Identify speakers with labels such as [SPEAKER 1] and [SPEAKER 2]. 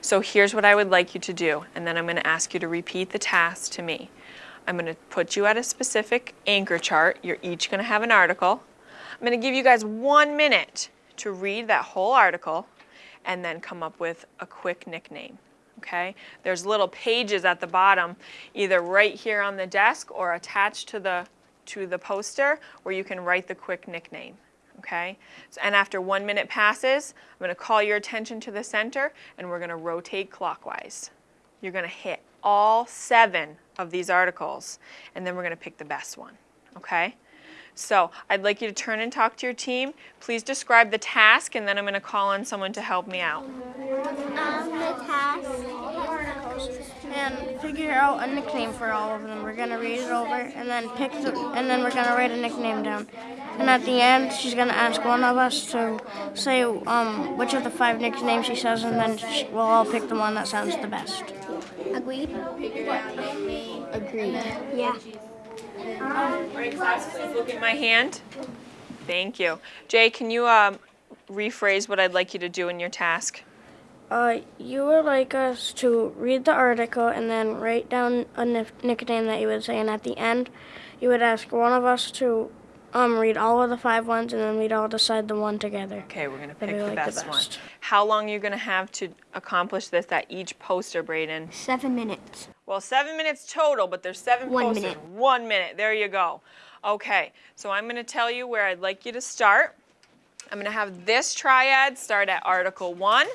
[SPEAKER 1] So here's what I would like you to do, and then I'm going to ask you to repeat the task to me. I'm going to put you at a specific anchor chart. You're each going to have an article. I'm going to give you guys one minute to read that whole article and then come up with a quick nickname. Okay? There's little pages at the bottom, either right here on the desk or attached to the to the poster where you can write the quick nickname. Okay? So, and after one minute passes, I'm going to call your attention to the center and we're going to rotate clockwise. You're going to hit all seven of these articles and then we're going to pick the best one. Okay? So I'd like you to turn and talk to your team. Please describe the task and then I'm going to call on someone to help me out.
[SPEAKER 2] Um, the task
[SPEAKER 3] and figure out a nickname for all of them. We're gonna read it over and then pick the, and then we're gonna write a nickname down. And at the end, she's gonna ask one of us to say um, which of the five nicknames she says, and then she, we'll all pick the one that sounds the best.
[SPEAKER 2] Agreed?
[SPEAKER 4] Agreed.
[SPEAKER 2] Yeah.
[SPEAKER 1] All right, class, please look at my hand. Thank you. Jay, can you um, rephrase what I'd like you to do in your task?
[SPEAKER 3] Uh, you would like us to read the article and then write down a nickname that you would say, and at the end, you would ask one of us to um, read all of the five ones, and then we'd all decide the one together.
[SPEAKER 1] Okay, we're going to pick
[SPEAKER 3] we
[SPEAKER 1] the,
[SPEAKER 3] like the
[SPEAKER 1] best one. How long are you going to have to accomplish this at each poster, Braden?
[SPEAKER 2] Seven minutes.
[SPEAKER 1] Well, seven minutes total, but there's seven
[SPEAKER 2] One
[SPEAKER 1] posters.
[SPEAKER 2] minute.
[SPEAKER 1] One minute. There you go. Okay, so I'm going to tell you where I'd like you to start. I'm going to have this triad start at Article 1.